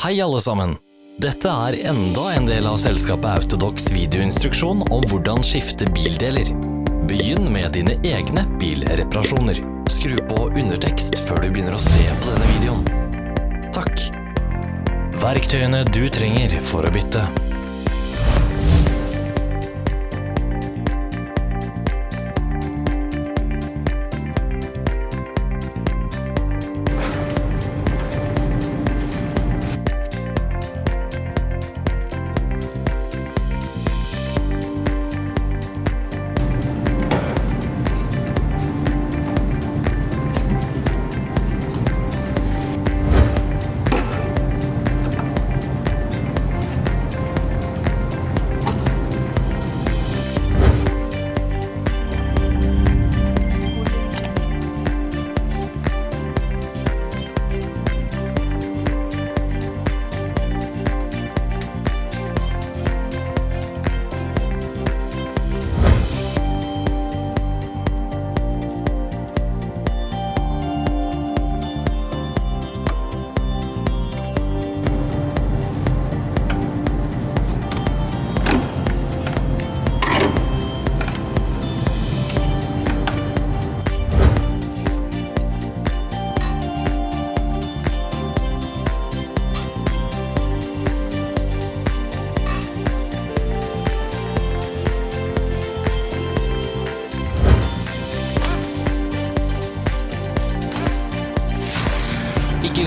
Hei alle sammen! Dette er enda en del av selskapet Autodox videoinstruksjon om hvordan skifte bildeler. Begynn med dine egne bilreparasjoner. Skru på undertekst før du begynner å se på denne videoen. Takk. Verktøyene du trenger for å bytte.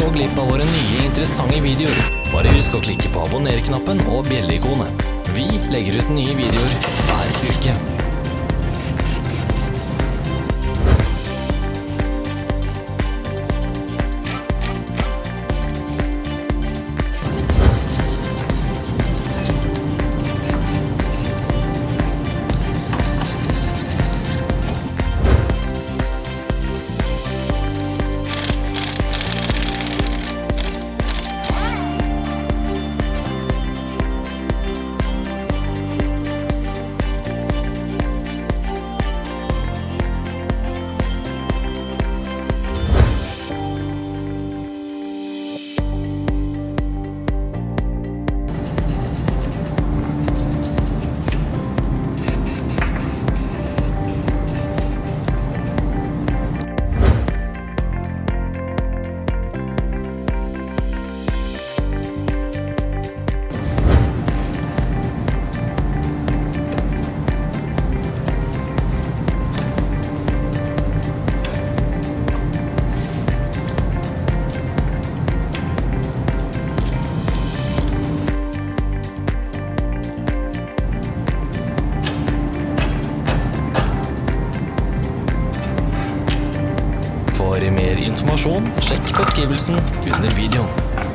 Gå glipp av våre nye interessante videoer. Bare husk å klikke på abonner-knappen og bjelleikonet. Vi legger ut nye videoer hver uke. Mer informasjon, sjekk beskrivelsen under videoen.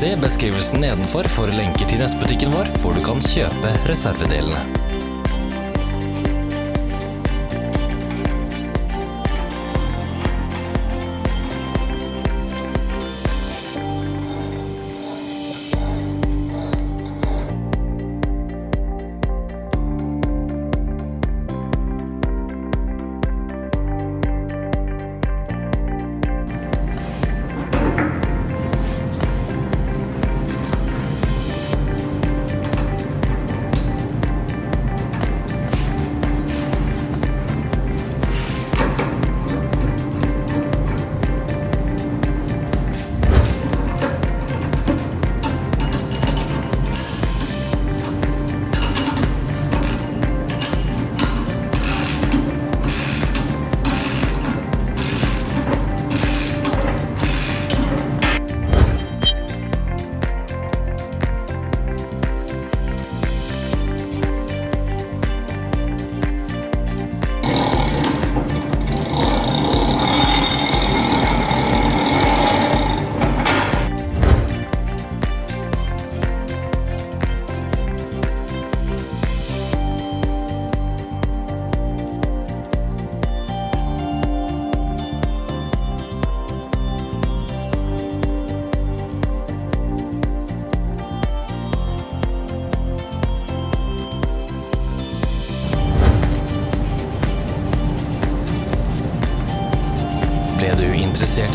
Se beskrivelsen nedenfor for lenker til nettbutikken vår, hvor du kan kjøpe reservedelene.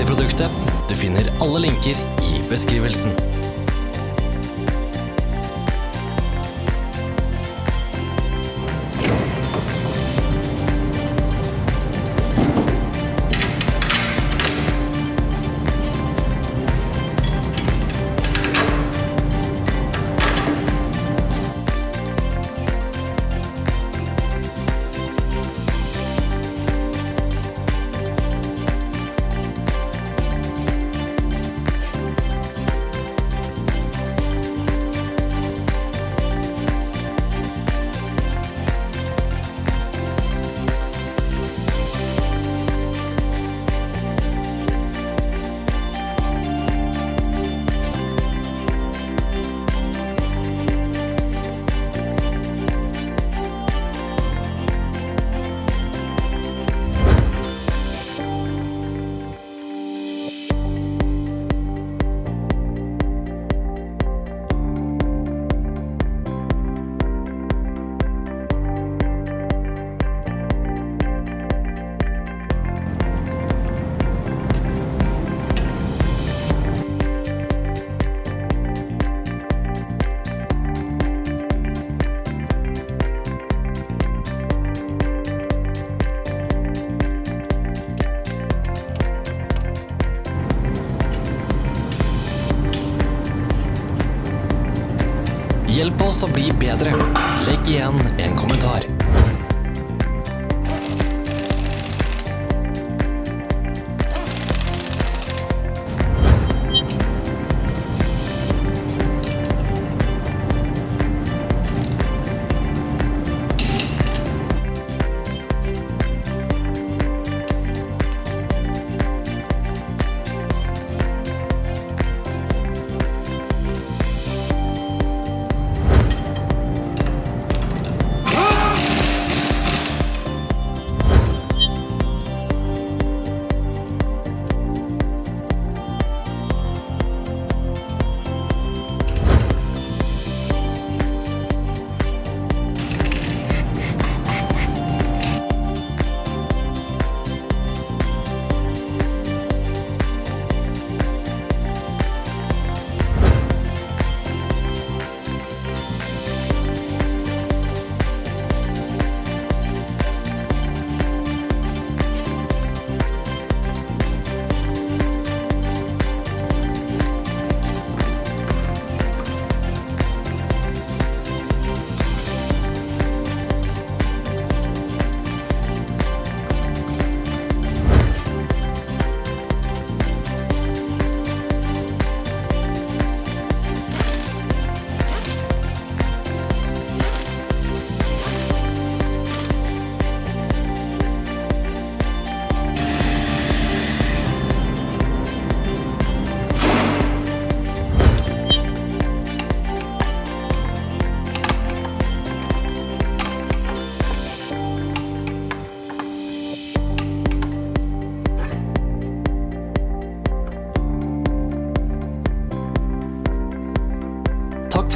I produktet. Du finner alle linker i beskrivelsen. Hjelp oss å bli bedre. Legg igjen en kommentar.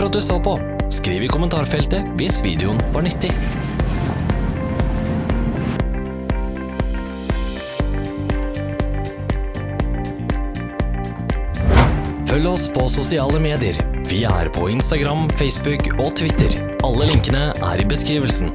At du så på. Skriv i kommentarfeltet hvis videoen var nyttig. Følg oss på sosiale medier. Vi er på Instagram, Facebook og Twitter. Alle linkene er i beskrivelsen.